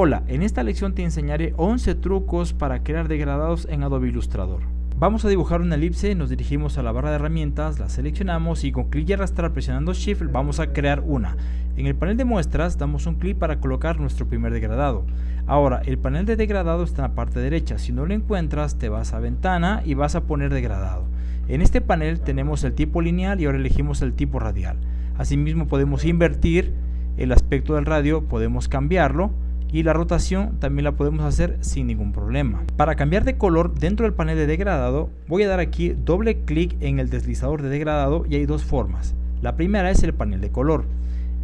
Hola, en esta lección te enseñaré 11 trucos para crear degradados en Adobe Illustrator. Vamos a dibujar una elipse, nos dirigimos a la barra de herramientas, la seleccionamos y con clic y arrastrar presionando Shift vamos a crear una. En el panel de muestras damos un clic para colocar nuestro primer degradado. Ahora, el panel de degradado está en la parte derecha, si no lo encuentras te vas a ventana y vas a poner degradado. En este panel tenemos el tipo lineal y ahora elegimos el tipo radial. Asimismo podemos invertir el aspecto del radio, podemos cambiarlo y la rotación también la podemos hacer sin ningún problema. Para cambiar de color dentro del panel de degradado voy a dar aquí doble clic en el deslizador de degradado y hay dos formas. La primera es el panel de color.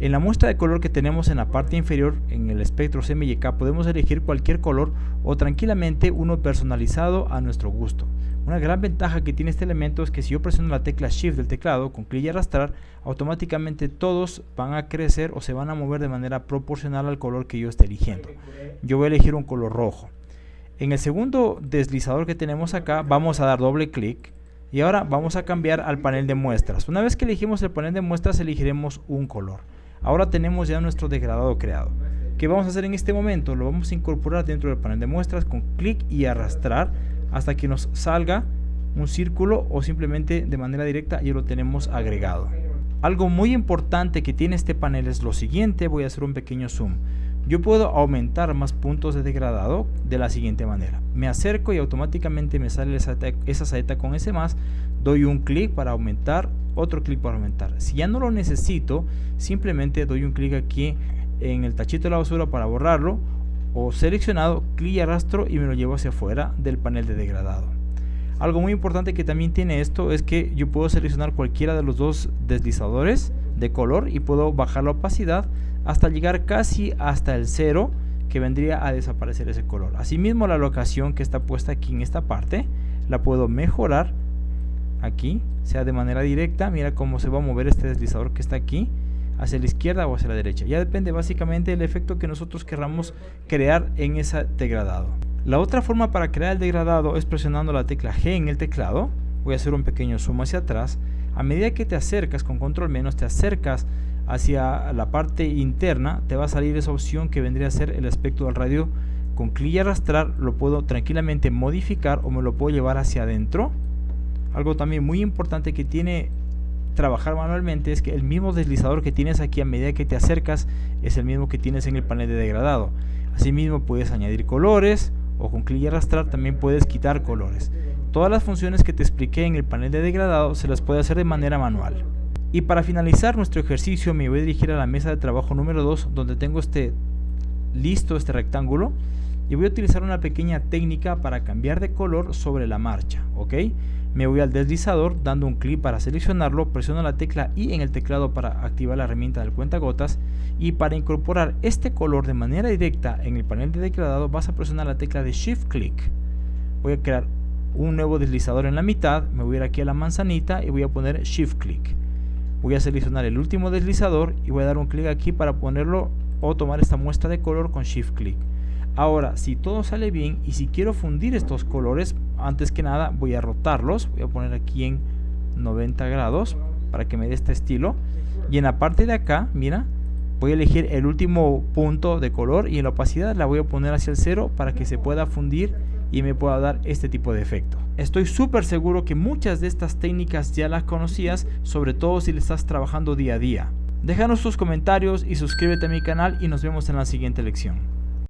En la muestra de color que tenemos en la parte inferior, en el espectro CMYK, podemos elegir cualquier color o tranquilamente uno personalizado a nuestro gusto. Una gran ventaja que tiene este elemento es que si yo presiono la tecla Shift del teclado con clic y arrastrar, automáticamente todos van a crecer o se van a mover de manera proporcional al color que yo esté eligiendo. Yo voy a elegir un color rojo. En el segundo deslizador que tenemos acá, vamos a dar doble clic y ahora vamos a cambiar al panel de muestras. Una vez que elegimos el panel de muestras, elegiremos un color. Ahora tenemos ya nuestro degradado creado. ¿Qué vamos a hacer en este momento? Lo vamos a incorporar dentro del panel de muestras con clic y arrastrar hasta que nos salga un círculo o simplemente de manera directa ya lo tenemos agregado. Algo muy importante que tiene este panel es lo siguiente, voy a hacer un pequeño zoom. Yo puedo aumentar más puntos de degradado de la siguiente manera. Me acerco y automáticamente me sale esa, esa saeta con ese más. Doy un clic para aumentar otro clic para aumentar. Si ya no lo necesito, simplemente doy un clic aquí en el tachito de la basura para borrarlo o seleccionado, clic y arrastro y me lo llevo hacia afuera del panel de degradado. Algo muy importante que también tiene esto es que yo puedo seleccionar cualquiera de los dos deslizadores de color y puedo bajar la opacidad hasta llegar casi hasta el cero que vendría a desaparecer ese color. Asimismo la locación que está puesta aquí en esta parte la puedo mejorar aquí, sea de manera directa, mira cómo se va a mover este deslizador que está aquí, hacia la izquierda o hacia la derecha. Ya depende básicamente del efecto que nosotros querramos crear en ese degradado. La otra forma para crear el degradado es presionando la tecla G en el teclado. Voy a hacer un pequeño zoom hacia atrás. A medida que te acercas con control menos, te acercas hacia la parte interna, te va a salir esa opción que vendría a ser el aspecto del radio. Con clic y arrastrar lo puedo tranquilamente modificar o me lo puedo llevar hacia adentro algo también muy importante que tiene trabajar manualmente es que el mismo deslizador que tienes aquí a medida que te acercas es el mismo que tienes en el panel de degradado. Asimismo puedes añadir colores o con clic y arrastrar también puedes quitar colores. Todas las funciones que te expliqué en el panel de degradado se las puede hacer de manera manual. Y para finalizar nuestro ejercicio me voy a dirigir a la mesa de trabajo número 2 donde tengo este listo este rectángulo y voy a utilizar una pequeña técnica para cambiar de color sobre la marcha, ¿ok? Me voy al deslizador dando un clic para seleccionarlo, presiono la tecla I en el teclado para activar la herramienta del cuentagotas y para incorporar este color de manera directa en el panel de degradado vas a presionar la tecla de Shift Click. Voy a crear un nuevo deslizador en la mitad, me voy a ir aquí a la manzanita y voy a poner Shift Click. Voy a seleccionar el último deslizador y voy a dar un clic aquí para ponerlo o tomar esta muestra de color con Shift Click. Ahora, si todo sale bien y si quiero fundir estos colores, antes que nada voy a rotarlos. Voy a poner aquí en 90 grados para que me dé este estilo. Y en la parte de acá, mira, voy a elegir el último punto de color y en la opacidad la voy a poner hacia el cero para que se pueda fundir y me pueda dar este tipo de efecto. Estoy súper seguro que muchas de estas técnicas ya las conocías, sobre todo si le estás trabajando día a día. Déjanos tus comentarios y suscríbete a mi canal y nos vemos en la siguiente lección.